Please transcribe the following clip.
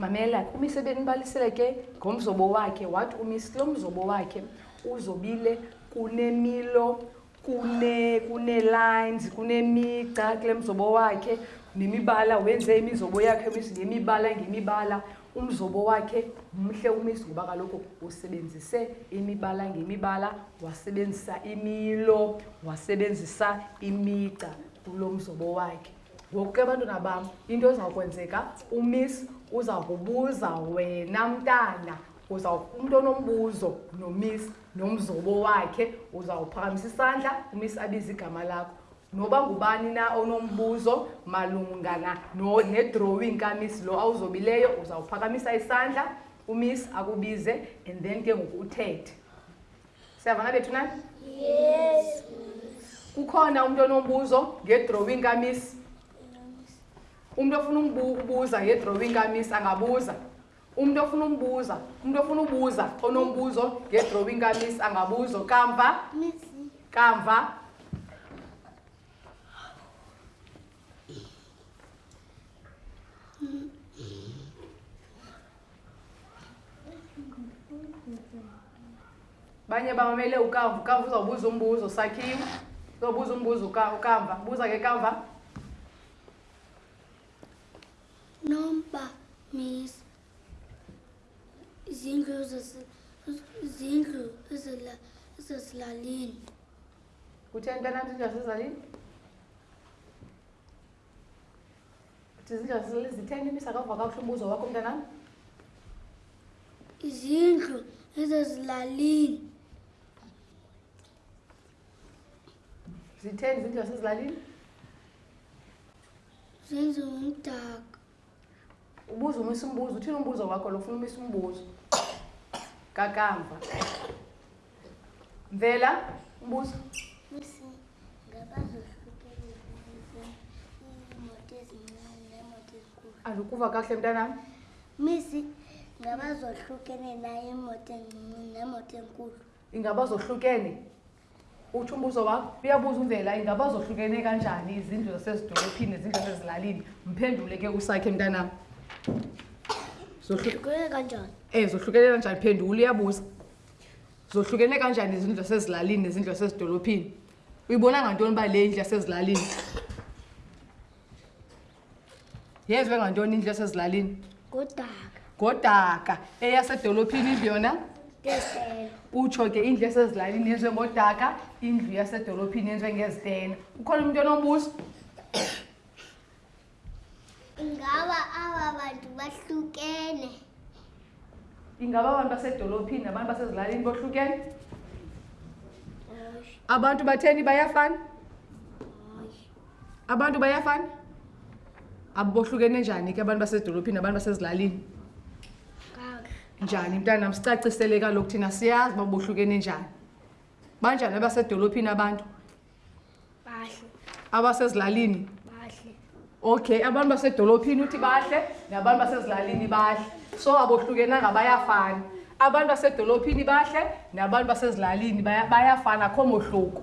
mamela umise benibalisele ke ngomzobo wakhe wathi umise lo mzobo wakhe uzobile kunemilo kune kunee-lines kunemigca kule mzobo wakhe nemibala wenze imizobo yakhe umisi ngemibala ngemibala umzobo wakhe mhle umisi ngoba kaloku usebenzise imibala ngemibala wasebenzisa imilo wasebenzisa imigca kulo mzobo wakhe ngoku ke abantwana bam into ezawukwenzeka umisi uza kubuza wena mntana uza umntu onombuzo nomisi nomzobo wakhe uzawuphakamisa isandla umisi abize igama lakho noba ngubani na onombuzo malungana nedrawing kamisi lo awuzobileyo uzawuphakamisa isandla umisi akubize and then ke ngoku uthethe siyavana bethu nani yes kukhona umntu onombuzo ngedrawing kamisi umntu ofuna ukubuza ngedrawing kamisi angabuza Umntu ofuna umbuza, umntu ofuna ubuza onombuzo ngedrawing kamis angabuzo kamva kamva banye bamamele ukamva ukamva uzawubuza umbuzo sakhiwe uzawubuza umbuzo ukamva buza ke kamva Nomba means izindlu izindlu ezilalini. Kutheni mntanam izindlu zasezilalini? Izindlu zasezilalini zitheni imisa kava kakuhle umbuzo wakho mntanam? Izindlu ezilalini. Zitheni izindlu zasezilalini? Zenziwe ngomdaka. Ubuza umisa umbuzo, uthini umbuzo wakho lo ufuna umisa umbuzo? Kakamva. Mvela, umbuzo. Misi, ngabazohlukelwe iimoto ezincane neemoto ezinkulu. Andikuva kakuhle mntanam. Misi, ngabazohlukene na iimoto encinci neemoto enkulu. Ingaba zohlukene? Utsho umbuzo wakho. Uyabuza uMvela, ingaba zohlukene kanjani izindlu zasezidolophini nezindlu zasezilalini? Mphendule ke usakhe mntanam. Zohlu- Hlukene kanjani? Eh, zohlukene kanjani? Phendula, uyabuza. Zohlukene kanjani izindlu zasezilalini nezindlu zasezidolophini? Uyibona ngantoni uba le indlu yasezilalini? yenziwe ngantoni indlu yasezilalini ngodaka ngodaka eyasedolophini indlu yona utsho ke indlu yasezilalini yenziwe ngodaka indlu yasedolophini yenziwe ngezitena ukhona umntu onobuso ingaba aba bantu bahlukene ingaba abantu basedolophini nabantu basezilalini bohlukene abantu batheni bayafana abantu bayafana abohlukene njani ke abantu basedolophini abantu basezilalini njani mntanam sicacisele kaloku thina siyazi uba bohlukene njani banjani abasedolophini abantu abasezilalini okay abantu basedolophini uthi bahle nabantu basezilalini bahle so abohlukenanga bayafana Abantu basedolophini bahle nabantu basezilalini bayafana kho mohluko.